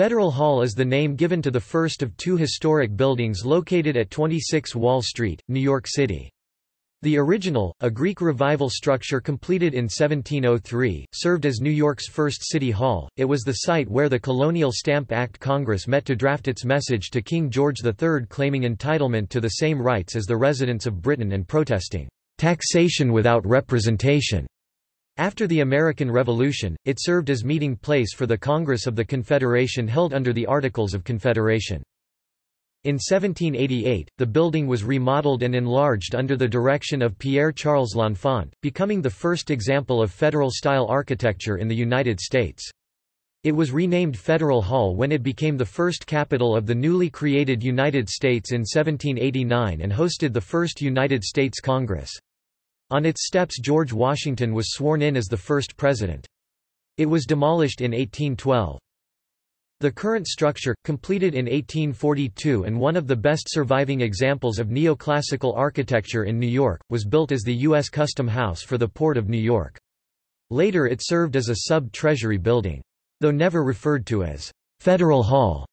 Federal Hall is the name given to the first of two historic buildings located at 26 Wall Street, New York City. The original, a Greek Revival structure completed in 1703, served as New York's first city hall. It was the site where the Colonial Stamp Act Congress met to draft its message to King George III claiming entitlement to the same rights as the residents of Britain and protesting taxation without representation. After the American Revolution, it served as meeting place for the Congress of the Confederation held under the Articles of Confederation. In 1788, the building was remodeled and enlarged under the direction of Pierre-Charles L'Enfant, becoming the first example of Federal-style architecture in the United States. It was renamed Federal Hall when it became the first capital of the newly created United States in 1789 and hosted the first United States Congress. On its steps George Washington was sworn in as the first president. It was demolished in 1812. The current structure, completed in 1842 and one of the best surviving examples of neoclassical architecture in New York, was built as the U.S. Custom House for the Port of New York. Later it served as a sub-treasury building. Though never referred to as Federal Hall,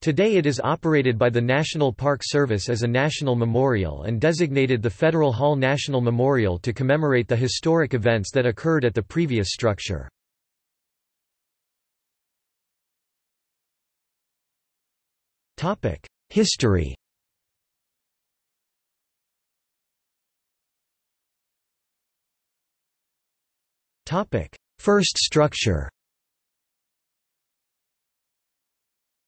Today it is operated by the National Park Service as a national memorial and designated the Federal Hall National Memorial to commemorate the historic events that occurred at the previous structure. History First structure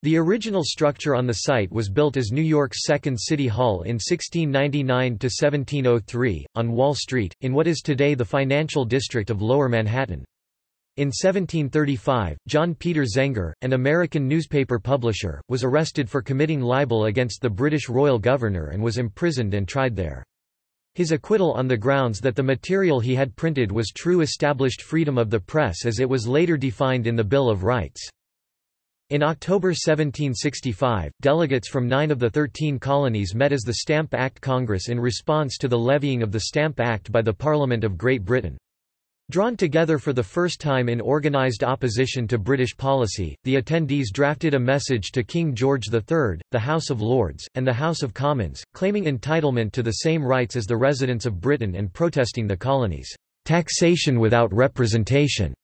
The original structure on the site was built as New York's second City Hall in 1699–1703, on Wall Street, in what is today the financial district of Lower Manhattan. In 1735, John Peter Zenger, an American newspaper publisher, was arrested for committing libel against the British royal governor and was imprisoned and tried there. His acquittal on the grounds that the material he had printed was true established freedom of the press as it was later defined in the Bill of Rights. In October 1765, delegates from nine of the thirteen colonies met as the Stamp Act Congress in response to the levying of the Stamp Act by the Parliament of Great Britain. Drawn together for the first time in organised opposition to British policy, the attendees drafted a message to King George III, the House of Lords, and the House of Commons, claiming entitlement to the same rights as the residents of Britain and protesting the colonies' taxation without representation.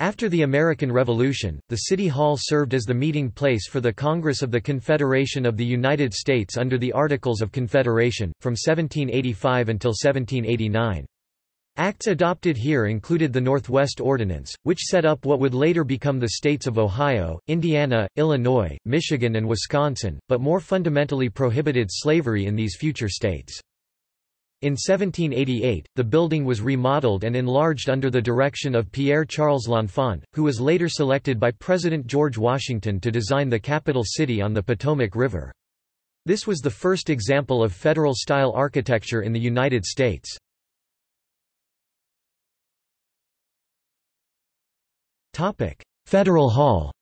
After the American Revolution, the City Hall served as the meeting place for the Congress of the Confederation of the United States under the Articles of Confederation, from 1785 until 1789. Acts adopted here included the Northwest Ordinance, which set up what would later become the states of Ohio, Indiana, Illinois, Michigan and Wisconsin, but more fundamentally prohibited slavery in these future states. In 1788, the building was remodeled and enlarged under the direction of Pierre-Charles L'Enfant, who was later selected by President George Washington to design the capital city on the Potomac River. This was the first example of federal-style architecture in the United States. Federal Hall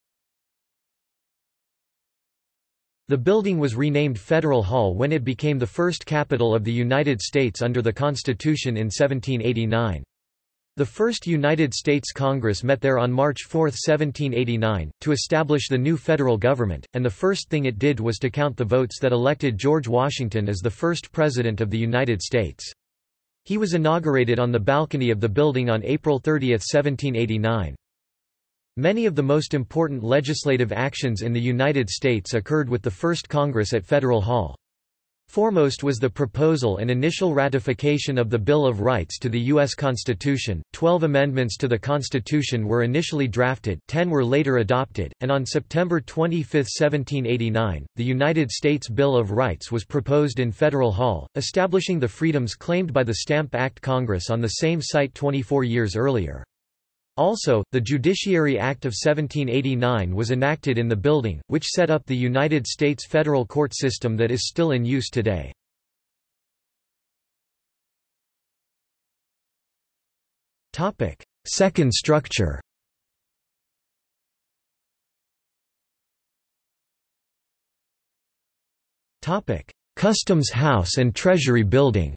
The building was renamed Federal Hall when it became the first capital of the United States under the Constitution in 1789. The first United States Congress met there on March 4, 1789, to establish the new federal government, and the first thing it did was to count the votes that elected George Washington as the first President of the United States. He was inaugurated on the balcony of the building on April 30, 1789. Many of the most important legislative actions in the United States occurred with the first Congress at Federal Hall. Foremost was the proposal and initial ratification of the Bill of Rights to the U.S. Constitution. Twelve amendments to the Constitution were initially drafted, ten were later adopted, and on September 25, 1789, the United States Bill of Rights was proposed in Federal Hall, establishing the freedoms claimed by the Stamp Act Congress on the same site 24 years earlier. Also, the Judiciary Act of 1789 was enacted in the building, which set up the United States federal court system that is still in use today. Second structure. Customs House and Treasury Building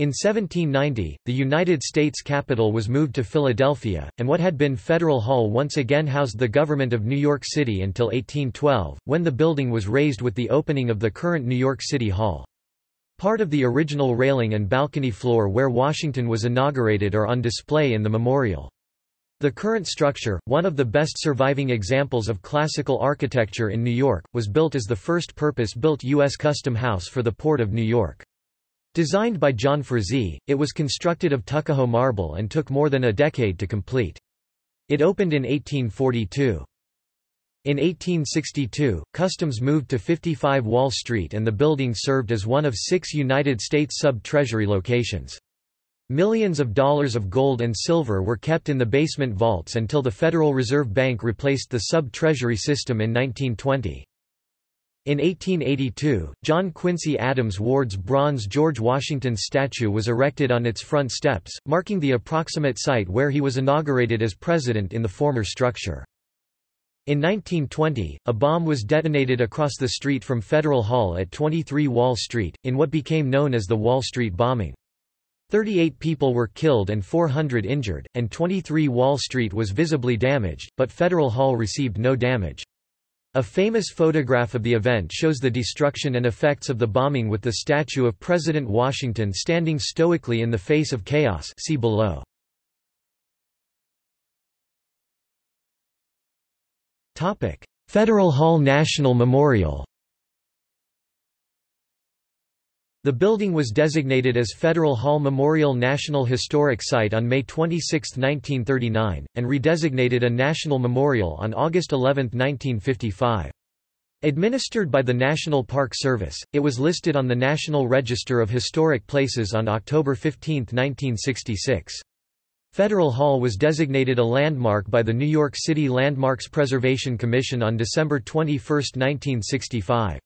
In 1790, the United States capital was moved to Philadelphia, and what had been Federal Hall once again housed the government of New York City until 1812, when the building was razed with the opening of the current New York City Hall. Part of the original railing and balcony floor where Washington was inaugurated are on display in the memorial. The current structure, one of the best surviving examples of classical architecture in New York, was built as the first purpose-built U.S. Custom House for the Port of New York. Designed by John Frazee, it was constructed of Tuckahoe marble and took more than a decade to complete. It opened in 1842. In 1862, Customs moved to 55 Wall Street and the building served as one of six United States sub-treasury locations. Millions of dollars of gold and silver were kept in the basement vaults until the Federal Reserve Bank replaced the sub-treasury system in 1920. In 1882, John Quincy Adams Ward's bronze George Washington statue was erected on its front steps, marking the approximate site where he was inaugurated as president in the former structure. In 1920, a bomb was detonated across the street from Federal Hall at 23 Wall Street, in what became known as the Wall Street bombing. 38 people were killed and 400 injured, and 23 Wall Street was visibly damaged, but Federal Hall received no damage. A famous photograph of the event shows the destruction and effects of the bombing with the statue of President Washington standing stoically in the face of chaos. See below. Federal Hall National Memorial The building was designated as Federal Hall Memorial National Historic Site on May 26, 1939, and redesignated a national memorial on August 11, 1955. Administered by the National Park Service, it was listed on the National Register of Historic Places on October 15, 1966. Federal Hall was designated a landmark by the New York City Landmarks Preservation Commission on December 21, 1965.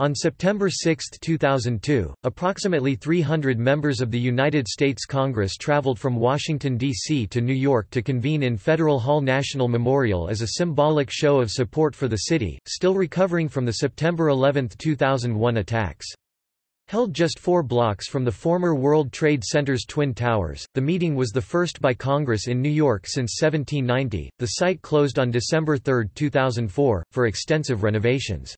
On September 6, 2002, approximately 300 members of the United States Congress traveled from Washington, D.C. to New York to convene in Federal Hall National Memorial as a symbolic show of support for the city, still recovering from the September 11, 2001 attacks. Held just four blocks from the former World Trade Center's Twin Towers, the meeting was the first by Congress in New York since 1790. The site closed on December 3, 2004, for extensive renovations.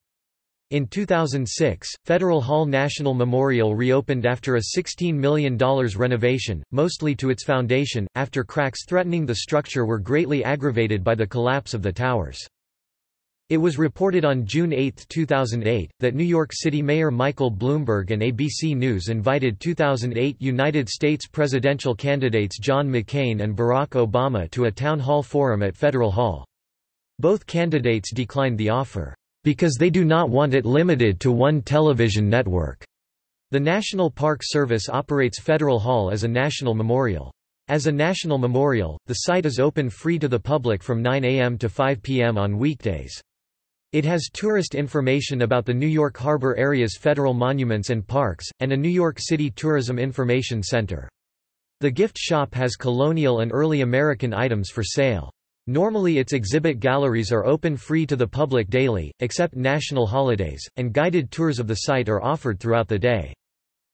In 2006, Federal Hall National Memorial reopened after a $16 million renovation, mostly to its foundation, after cracks threatening the structure were greatly aggravated by the collapse of the towers. It was reported on June 8, 2008, that New York City Mayor Michael Bloomberg and ABC News invited 2008 United States presidential candidates John McCain and Barack Obama to a town hall forum at Federal Hall. Both candidates declined the offer because they do not want it limited to one television network. The National Park Service operates Federal Hall as a national memorial. As a national memorial, the site is open free to the public from 9 a.m. to 5 p.m. on weekdays. It has tourist information about the New York Harbor area's federal monuments and parks, and a New York City Tourism Information Center. The gift shop has colonial and early American items for sale. Normally its exhibit galleries are open free to the public daily, except national holidays, and guided tours of the site are offered throughout the day.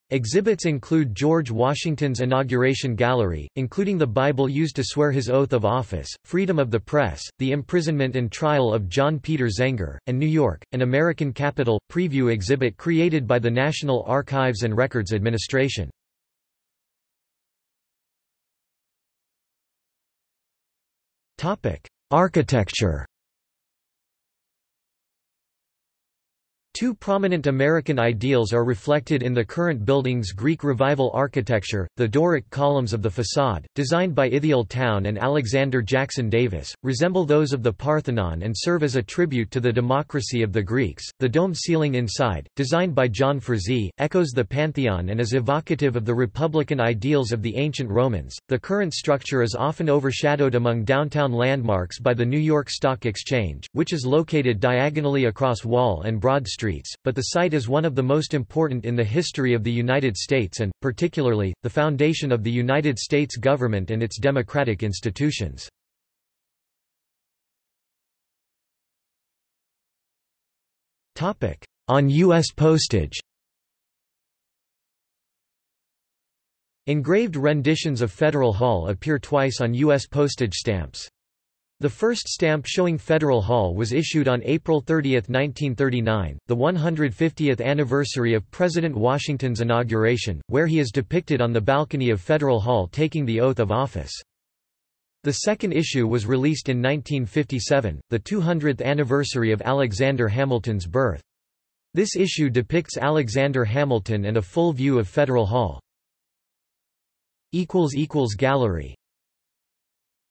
Exhibits include George Washington's Inauguration Gallery, including the Bible used to swear his oath of office, freedom of the press, the imprisonment and trial of John Peter Zenger, and New York, an American Capitol, preview exhibit created by the National Archives and Records Administration. Architecture Two prominent American ideals are reflected in the current building's Greek Revival architecture, the Doric columns of the facade, designed by Ithiel Town and Alexander Jackson Davis, resemble those of the Parthenon and serve as a tribute to the democracy of the Greeks. The dome ceiling inside, designed by John Frazee, echoes the Pantheon and is evocative of the republican ideals of the ancient Romans. The current structure is often overshadowed among downtown landmarks by the New York Stock Exchange, which is located diagonally across Wall and Broad Street streets, but the site is one of the most important in the history of the United States and, particularly, the foundation of the United States government and its democratic institutions. On U.S. postage Engraved renditions of Federal Hall appear twice on U.S. postage stamps. The first stamp showing Federal Hall was issued on April 30, 1939, the 150th anniversary of President Washington's inauguration, where he is depicted on the balcony of Federal Hall taking the oath of office. The second issue was released in 1957, the 200th anniversary of Alexander Hamilton's birth. This issue depicts Alexander Hamilton and a full view of Federal Hall. Gallery